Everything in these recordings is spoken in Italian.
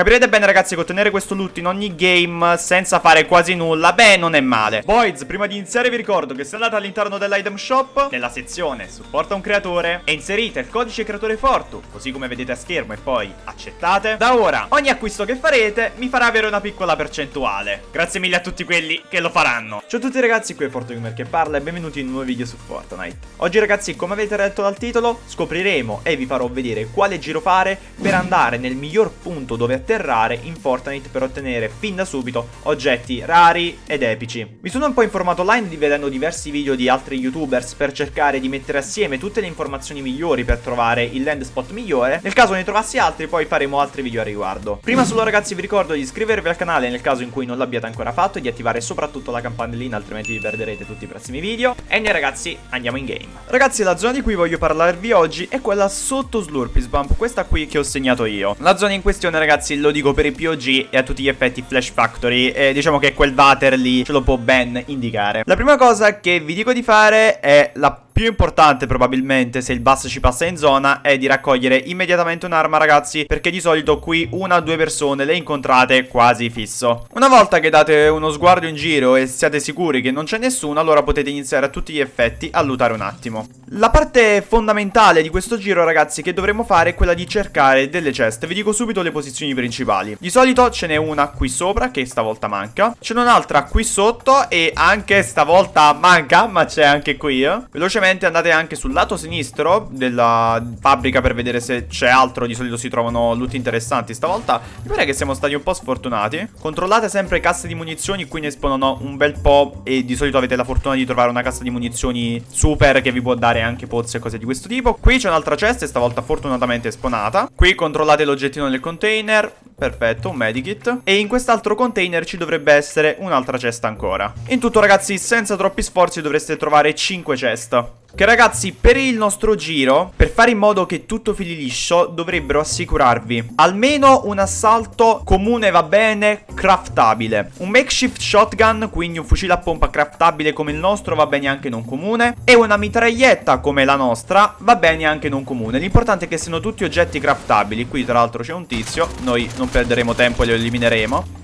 Capirete bene ragazzi che ottenere questo loot in ogni game senza fare quasi nulla, beh non è male. Boys, prima di iniziare vi ricordo che se andate all'interno dell'item shop, nella sezione supporta un creatore e inserite il codice creatore Fortu, così come vedete a schermo e poi accettate, da ora ogni acquisto che farete mi farà avere una piccola percentuale. Grazie mille a tutti quelli che lo faranno. Ciao a tutti ragazzi, qui è FortuGamer che parla e benvenuti in un nuovo video su Fortnite. Oggi ragazzi, come avete letto dal titolo, scopriremo e vi farò vedere quale giro fare per andare nel miglior punto dove atterrare in Fortnite per ottenere fin da subito oggetti rari ed epici. Mi sono un po' informato online vedendo diversi video di altri youtubers per cercare di mettere assieme tutte le informazioni migliori per trovare il land spot migliore. Nel caso ne trovassi altri poi faremo altri video a riguardo. Prima solo ragazzi vi ricordo di iscrivervi al canale nel caso in cui non l'abbiate ancora fatto e di attivare soprattutto la campanellina altrimenti vi perderete tutti i prossimi video. E noi ragazzi andiamo in game. Ragazzi la zona di cui voglio parlarvi oggi è quella sotto Slurpee Bump, questa qui che ho segnato io. La zona in questione ragazzi lo dico per i POG e a tutti gli effetti Flash Factory e diciamo che quel water lì ce lo può ben indicare. La prima cosa che vi dico di fare è la più importante probabilmente se il bus ci passa in zona è di raccogliere immediatamente un'arma ragazzi perché di solito qui una o due persone le incontrate quasi fisso. Una volta che date uno sguardo in giro e siate sicuri che non c'è nessuno allora potete iniziare a tutti gli effetti a lootare un attimo. La parte fondamentale di questo giro ragazzi che dovremo fare è quella di cercare delle ceste. Vi dico subito le posizioni principali. Di solito ce n'è una qui sopra che stavolta manca. Ce n'è un'altra qui sotto e anche stavolta manca ma c'è anche qui. Eh. Velocemente Ovviamente andate anche sul lato sinistro della fabbrica per vedere se c'è altro. Di solito si trovano loot interessanti. Stavolta mi pare che siamo stati un po' sfortunati. Controllate sempre casse di munizioni. Qui ne espongono un bel po'. E di solito avete la fortuna di trovare una cassa di munizioni super che vi può dare anche pozze e cose di questo tipo. Qui c'è un'altra cesta, stavolta fortunatamente esponata. Qui controllate l'oggettino del container. Perfetto, un medikit. E in quest'altro container ci dovrebbe essere un'altra cesta ancora. In tutto ragazzi, senza troppi sforzi dovreste trovare 5 cesta. Che ragazzi, per il nostro giro, per fare in modo che tutto fili liscio, dovrebbero assicurarvi almeno un assalto comune va bene, craftabile. Un makeshift shotgun, quindi un fucile a pompa craftabile come il nostro, va bene anche non comune. E una mitraglietta come la nostra, va bene anche non comune. L'importante è che siano tutti oggetti craftabili. Qui tra l'altro c'è un tizio, noi non perderemo tempo e lo elimineremo.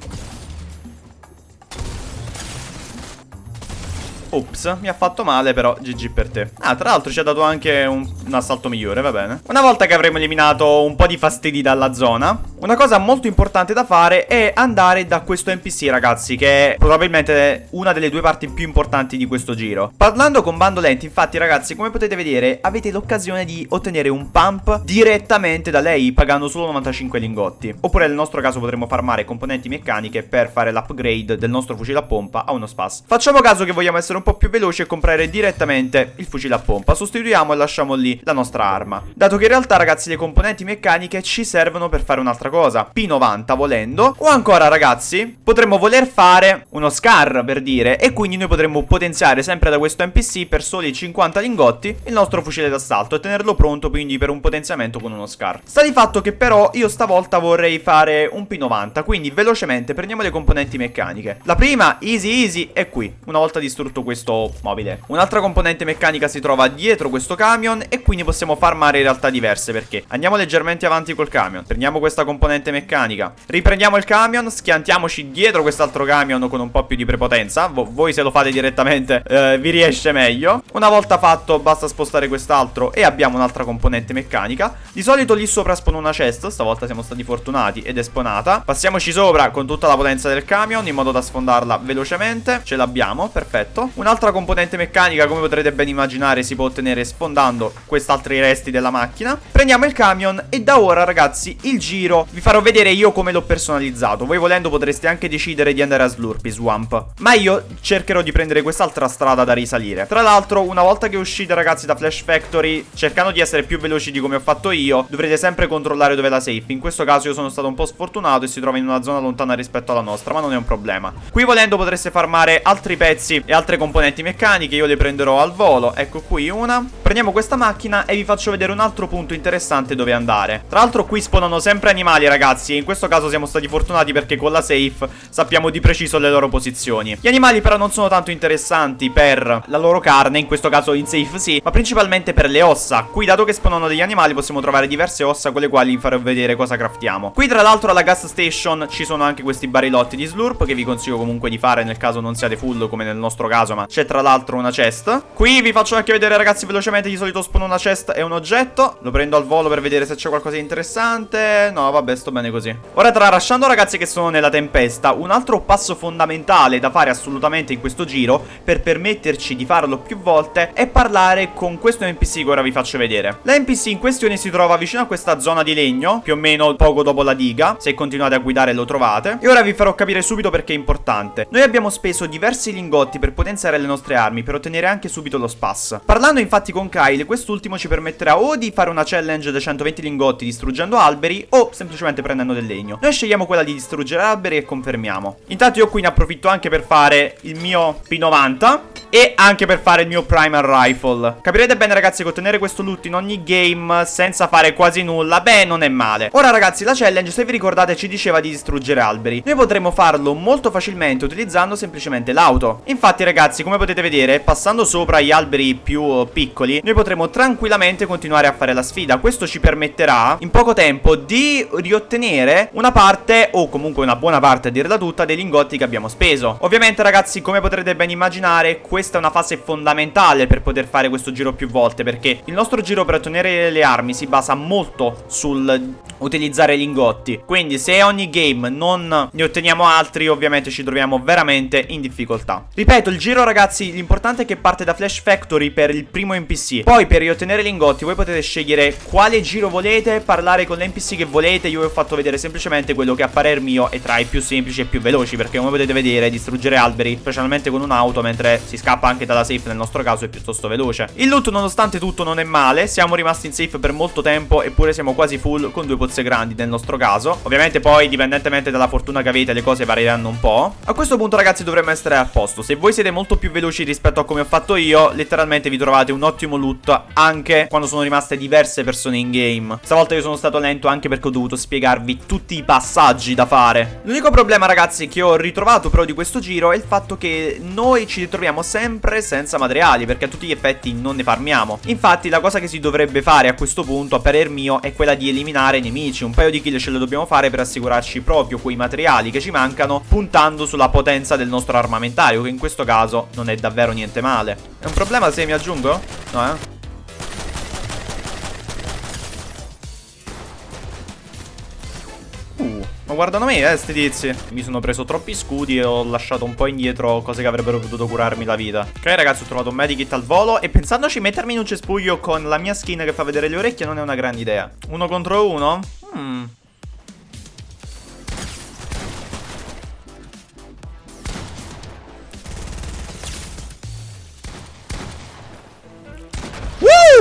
Ops, mi ha fatto male però GG per te. Ah, tra l'altro ci ha dato anche un, un, assalto migliore, va bene. Una volta che avremo eliminato un po' di fastidi dalla zona Una cosa molto importante da fare è andare da questo NPC ragazzi Che è probabilmente una delle due parti più importanti di questo giro. Parlando con Bandolenti, infatti ragazzi, come potete vedere Avete l'occasione di ottenere un pump direttamente da lei Pagando solo 95 lingotti. Oppure nel nostro caso potremmo farmare componenti meccaniche Per fare l'upgrade del nostro fucile a pompa a uno spas. Facciamo caso che vogliamo essere un po' più veloci e comprare direttamente il fucile a pompa. Sostituiamo e lasciamo lì la nostra arma. Dato che in realtà ragazzi le componenti meccaniche ci servono per fare un'altra cosa. P90 volendo. O ancora ragazzi potremmo voler fare uno scar per dire. E quindi noi potremmo potenziare sempre da questo NPC per soli 50 lingotti il nostro fucile d'assalto e tenerlo pronto quindi per un potenziamento con uno scar. Sta di fatto che però io stavolta vorrei fare un P90. Quindi velocemente prendiamo le componenti meccaniche. La prima easy easy è qui. Una volta distrutto questo mobile Un'altra componente meccanica si trova dietro questo camion E quindi possiamo farmare realtà diverse Perché andiamo leggermente avanti col camion. Prendiamo questa componente meccanica. Riprendiamo il camion Schiantiamoci dietro quest'altro camion con un po' più di prepotenza. Vo Voi se lo fate direttamente eh, vi riesce meglio. Una volta fatto basta spostare quest'altro E abbiamo un'altra componente meccanica. Di solito lì sopra spone una chest Stavolta siamo stati fortunati ed è sponata Passiamoci sopra con tutta la potenza del camion In modo da sfondarla velocemente. Ce l'abbiamo, perfetto. Un'altra componente meccanica, come potrete ben immaginare, si può ottenere sfondando quest'altri resti della macchina. Prendiamo il camion e da ora, ragazzi, il giro vi farò vedere io come l'ho personalizzato. Voi volendo potreste anche decidere di andare a Slurpee Swamp. Ma io cercherò di prendere quest'altra strada da risalire. Tra l'altro, una volta che uscite, ragazzi, da Flash Factory, cercando di essere più veloci di come ho fatto io, dovrete sempre controllare dove è la safe. In questo caso io sono stato un po' sfortunato e si trova in una zona lontana rispetto alla nostra, ma non è un problema. Qui volendo potreste farmare altri pezzi e altre componenti meccaniche Io le prenderò al volo Ecco qui una Prendiamo questa macchina macchina e vi faccio vedere un altro punto interessante dove andare. Tra l'altro qui spawnano sempre animali ragazzi e in questo caso siamo stati fortunati perché con la safe sappiamo di preciso le loro posizioni. Gli animali però non sono tanto interessanti per la loro carne, in questo caso in safe sì, ma principalmente per le ossa. Qui dato che spawnano degli animali possiamo trovare diverse ossa con le quali vi farò vedere cosa craftiamo. Qui tra l'altro alla gas station ci sono anche questi barilotti di slurp che vi consiglio comunque di fare nel caso non siate full come nel nostro caso, ma c'è tra l'altro una chest. Qui vi faccio anche vedere ragazzi velocemente di solito spawn una chest e un oggetto. Lo prendo al volo per vedere se c'è qualcosa di interessante. No, vabbè, sto bene così. Ora tralasciando ragazzi che sono nella tempesta, un altro passo fondamentale da fare assolutamente in questo giro per permetterci di farlo più volte è parlare con questo NPC che ora vi faccio vedere. La NPC in questione si trova vicino a questa zona di legno, più o meno poco dopo la diga. Se continuate a guidare lo trovate. E ora vi farò capire subito perché è importante. Noi abbiamo speso diversi lingotti per potenziare le nostre armi, per ottenere anche subito lo spas. Parlando infatti con Kyle, quest'ultimo ci permetterà o di fare una challenge da 120 lingotti distruggendo alberi o semplicemente prendendo del legno. Noi scegliamo quella di distruggere alberi e confermiamo. Intanto io qui ne approfitto anche per fare il mio P90 e anche per fare il mio primer rifle. Capirete bene ragazzi che ottenere questo loot in ogni game senza fare quasi nulla, beh non è male. Ora ragazzi la challenge se vi ricordate ci diceva di distruggere alberi. Noi potremo farlo molto facilmente utilizzando semplicemente l'auto. Infatti ragazzi come potete vedere passando sopra gli alberi più piccoli noi potremo tranquillamente continuare a fare la sfida. Questo ci permetterà in poco tempo di riottenere una parte o comunque una buona parte a dirla tutta dei lingotti che abbiamo speso. Ovviamente ragazzi come potrete ben immaginare questa è una fase fondamentale per poter fare questo giro più volte perché il nostro giro per ottenere le armi si basa molto sul utilizzare lingotti quindi se ogni game non ne otteniamo altri ovviamente ci troviamo veramente in difficoltà ripeto il giro ragazzi l'importante è che parte da Flash Factory per il primo NPC poi per riottenere lingotti voi potete scegliere quale giro volete parlare con l'NPC che volete io vi ho fatto vedere semplicemente quello che a parer mio è tra i più semplici e più veloci perché come potete vedere distruggere alberi specialmente con un'auto mentre si scappa anche dalla safe nel nostro caso è piuttosto veloce. Il loot nonostante tutto non è male siamo rimasti in safe per molto tempo eppure siamo quasi full con due pozze grandi nel nostro caso. Ovviamente poi dipendentemente dalla fortuna che avete le cose varieranno un po' a questo punto ragazzi dovremmo essere a posto. Se voi siete molto più veloci rispetto a come ho fatto io letteralmente vi trovate un ottimo loot anche quando sono rimaste diverse persone in game. Stavolta io sono stato lento anche perché ho dovuto spiegarvi tutti i passaggi da fare. L'unico problema ragazzi che ho ritrovato però di questo giro è il fatto che noi ci ritroviamo sempre senza materiali perché a tutti gli effetti non ne farmiamo. Infatti la cosa che si dovrebbe fare a questo punto a parer mio è quella di eliminare i nemici. Un paio di kill ce le dobbiamo fare per assicurarci proprio quei materiali che ci mancano puntando sulla potenza del nostro armamentario che in questo caso non è davvero niente male. È un problema se mi aggiungo? no eh ma guardano me, eh, sti tizi. Mi sono preso troppi scudi e ho lasciato un po' indietro cose che avrebbero potuto curarmi la vita. Ok, ragazzi, ho trovato un medikit al volo e pensandoci mettermi in un cespuglio con la mia skin che fa vedere le orecchie non è una grande idea. Uno contro uno? Hmm.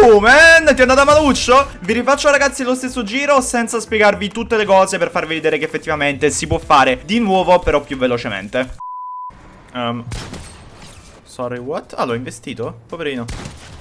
Uh, man, ti è andata maluccio? Vi rifaccio ragazzi lo stesso giro senza spiegarvi tutte le cose per farvi vedere che effettivamente si può fare di nuovo però più velocemente. Um, sorry, what? Ah, l'ho investito? Poverino.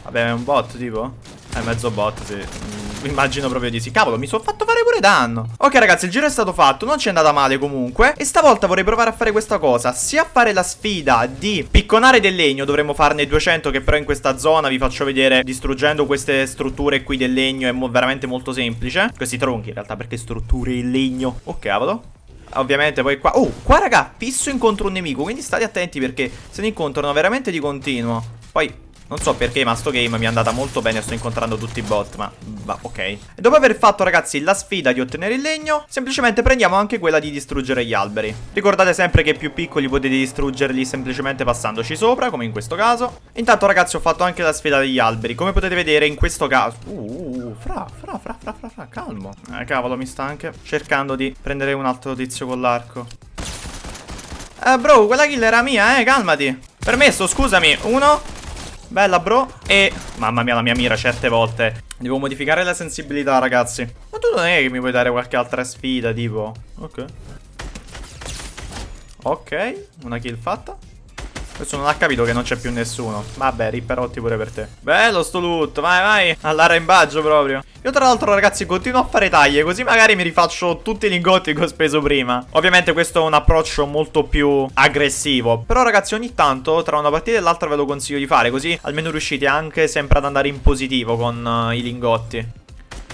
Vabbè, è un bot tipo? È mezzo bot, sì. Mm, immagino proprio di sì. Cavolo, mi sono fatto fare pure danno. Ok, ragazzi, il giro è stato fatto. Non ci è andata male comunque. E stavolta vorrei provare a fare questa cosa. Sia a fare la sfida di picconare del legno. Dovremmo farne 200, che però in questa zona vi faccio vedere distruggendo queste strutture qui del legno. È mo veramente molto semplice. Questi tronchi, in realtà, perché strutture in legno? Oh, cavolo. Ovviamente poi qua Oh, qua raga, fisso incontro un nemico Quindi state attenti perché se ne incontrano veramente di continuo Poi non so perché ma sto game mi è andata molto bene Sto incontrando tutti i bot ma va ok. E dopo aver fatto ragazzi la sfida di ottenere il legno Semplicemente prendiamo anche quella di distruggere gli alberi. Ricordate sempre che più piccoli potete distruggerli semplicemente passandoci sopra Come in questo caso. Intanto ragazzi ho fatto anche la sfida degli alberi. Come potete vedere in questo caso Uh, fra, fra, fra, fra, fra, fra, calmo. Eh cavolo mi sta anche cercando di prendere un altro tizio con l'arco. Eh bro quella kill era mia eh calmati. Permesso scusami. Uno Bella bro. E mamma mia la mia mira certe volte. Devo modificare la sensibilità ragazzi. Ma tu non è che mi puoi dare qualche altra sfida tipo? Ok. Ok Una kill fatta Questo non ha capito che non c'è più nessuno. Vabbè, ripperotti pure per te. Bello sto loot, vai vai. All'arrembaggio proprio. Io tra l'altro ragazzi continuo a fare taglie, così magari mi rifaccio tutti i lingotti che ho speso prima. Ovviamente questo è un approccio molto più aggressivo. Però ragazzi ogni tanto tra una partita e l'altra ve lo consiglio di fare, così almeno riuscite anche sempre ad andare in positivo con uh, i lingotti.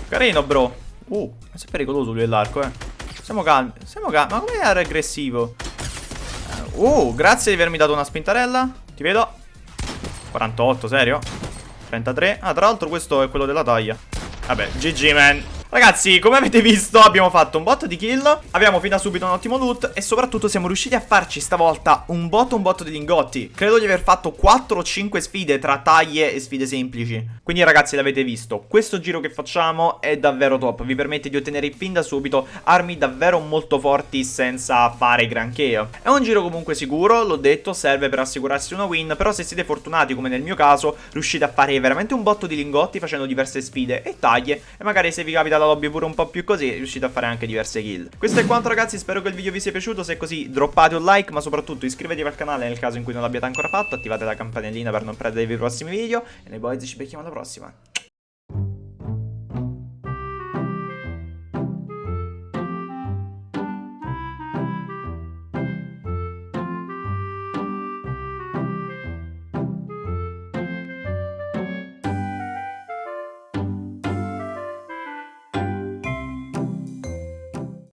Carino bro. Uh, è pericoloso lui l'arco eh. Siamo calmi, siamo calmi. Ma come è aggressivo? Uh, grazie di avermi dato una spintarella. Ti vedo. 48, serio? 33. Ah, tra l'altro questo è quello della taglia. Vabbè, GG, man. Ragazzi, come avete visto abbiamo fatto un botto di kill. Abbiamo fin da subito un ottimo loot E soprattutto siamo riusciti a farci stavolta un botto un botto di lingotti. Credo di aver fatto 4 o 5 sfide tra taglie e sfide semplici. Quindi ragazzi l'avete visto. Questo giro che facciamo è davvero top. Vi permette di ottenere fin da subito armi davvero molto forti senza fare granché. È un giro comunque sicuro, l'ho detto, serve per assicurarsi una win Però se siete fortunati come nel mio caso Riuscite a fare veramente un botto di lingotti facendo diverse sfide e taglie E magari se vi capita la lobby pure un po' più così riuscite a fare anche diverse kill. Questo è quanto ragazzi, spero che il video vi sia piaciuto Se è così droppate un like ma soprattutto iscrivetevi al canale nel caso in cui non l'abbiate ancora fatto Attivate la campanellina per non perdervi i prossimi video E noi boys ci becchiamo alla prossima